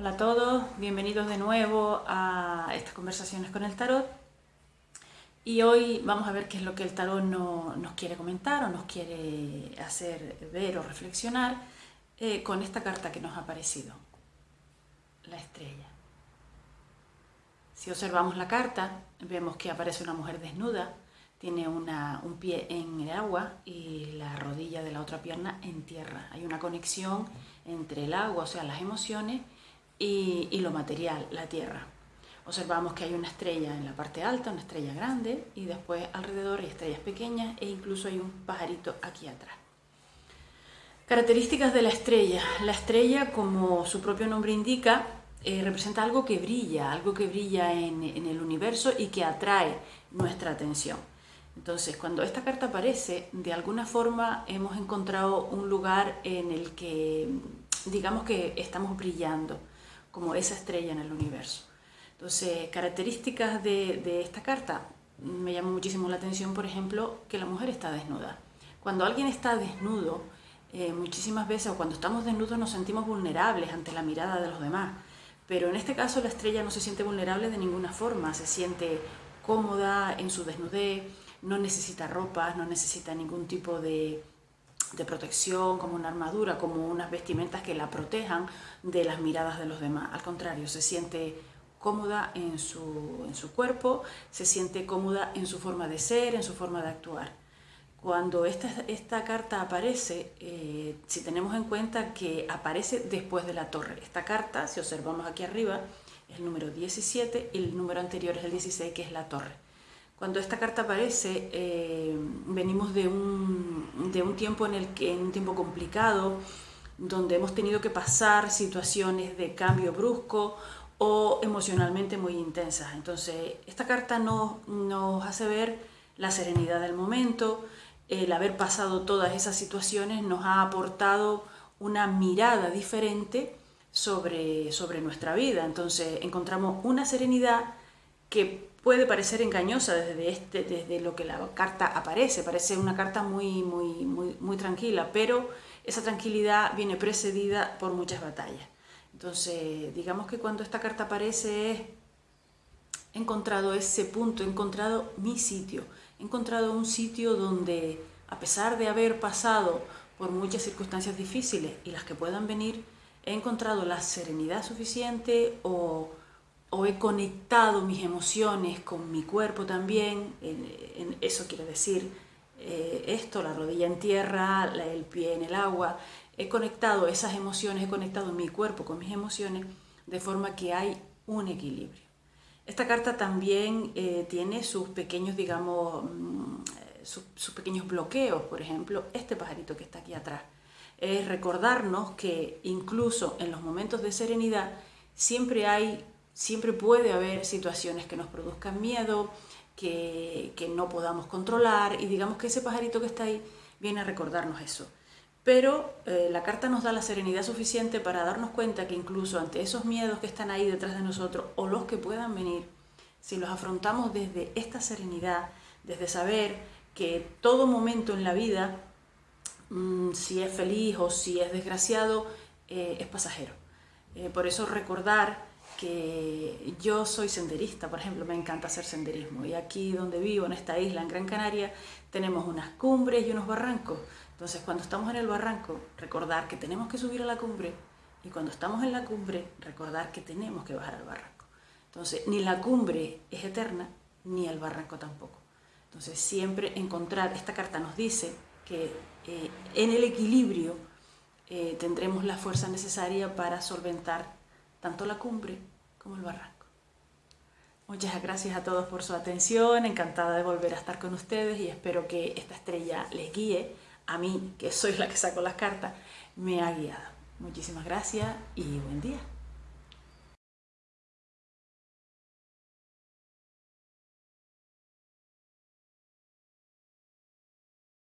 Hola a todos, bienvenidos de nuevo a estas conversaciones con el tarot. Y hoy vamos a ver qué es lo que el tarot no, nos quiere comentar o nos quiere hacer ver o reflexionar eh, con esta carta que nos ha aparecido, la estrella. Si observamos la carta, vemos que aparece una mujer desnuda, tiene un pie en el agua y la rodilla de la otra pierna en tierra. Hay una conexión entre el agua, o sea, las emociones, y, lo material, la Tierra. Observamos que hay una estrella en la parte alta, una estrella grande, y después alrededor hay estrellas pequeñas e incluso hay un pajarito aquí atrás. Características de la estrella. La estrella, como su propio nombre indica, eh, representa algo que brilla, algo que brilla en, en, el universo y que atrae nuestra atención. Entonces, cuando esta carta aparece, de alguna forma hemos encontrado un lugar en el que, digamos que estamos brillando, como esa estrella en el universo. Entonces, características de, esta carta, me llama muchísimo la atención, por ejemplo, que la mujer está desnuda. Cuando alguien está desnudo, eh, muchísimas veces, o cuando estamos desnudos, nos sentimos vulnerables ante la mirada de los demás. Pero en este caso la estrella no se siente vulnerable de ninguna forma, se siente cómoda en su desnudez, no necesita ropa, no necesita ningún tipo de, de protección, como una armadura, como unas vestimentas que la protejan de las miradas de los demás. Al contrario, se siente cómoda en su, en su cuerpo, se siente cómoda en su forma de ser, en su forma de actuar. Cuando esta, esta carta aparece, eh, si tenemos en cuenta que aparece después de la torre, esta carta, si observamos aquí arriba, es el número 17 y el número anterior es el 16, que es la torre. Cuando esta carta aparece, eh, venimos de un, de un, tiempo en el que, en un tiempo complicado, donde hemos tenido que pasar situaciones de cambio brusco o emocionalmente muy intensas. Entonces, esta carta nos, nos hace ver la serenidad del momento, el haber pasado todas esas situaciones nos ha aportado una mirada diferente sobre, sobre nuestra vida. Entonces, encontramos una serenidad que puede parecer engañosa desde, este, desde lo que la carta aparece, parece una carta muy, muy, muy, muy tranquila, pero esa tranquilidad viene precedida por muchas batallas. Entonces, digamos que cuando esta carta aparece he encontrado ese punto, he encontrado mi sitio, he encontrado un sitio donde, a pesar de haber pasado por muchas circunstancias difíciles y las que puedan venir, he encontrado la serenidad suficiente o o he conectado mis emociones con mi cuerpo también, eso quiere decir eh, esto, la rodilla en tierra, el pie en el agua, he conectado esas emociones, he conectado mi cuerpo con mis emociones, de forma que hay un equilibrio. Esta carta también eh, tiene sus pequeños, digamos, mm, sus pequeños bloqueos, por ejemplo, este pajarito que está aquí atrás. Es recordarnos que incluso en los momentos de serenidad siempre hay Siempre puede haber situaciones que nos produzcan miedo, que, no podamos controlar y digamos que ese pajarito que está ahí viene a recordarnos eso. Pero eh, la carta nos da la serenidad suficiente para darnos cuenta que incluso ante esos miedos que están ahí detrás de nosotros o los que puedan venir, si los afrontamos desde esta serenidad, desde saber que todo momento en la vida, mm, si es feliz o si es desgraciado, eh, es pasajero. Eh, por eso recordar que yo soy senderista, por ejemplo, me encanta hacer senderismo y aquí donde vivo, en esta isla, en Gran Canaria, tenemos unas cumbres y unos barrancos. Entonces, cuando estamos en el barranco, recordar que tenemos que subir a la cumbre y cuando estamos en la cumbre, recordar que tenemos que bajar al barranco. Entonces, ni la cumbre es eterna, ni el barranco tampoco. Entonces, siempre encontrar, esta carta nos dice que eh, en el equilibrio eh, tendremos la fuerza necesaria para solventar tanto la cumbre como el barranco. Muchas gracias a todos por su atención, encantada de volver a estar con ustedes y espero que esta estrella les guíe, a mí, que soy la que saco las cartas, me ha guiado. Muchísimas gracias y buen día.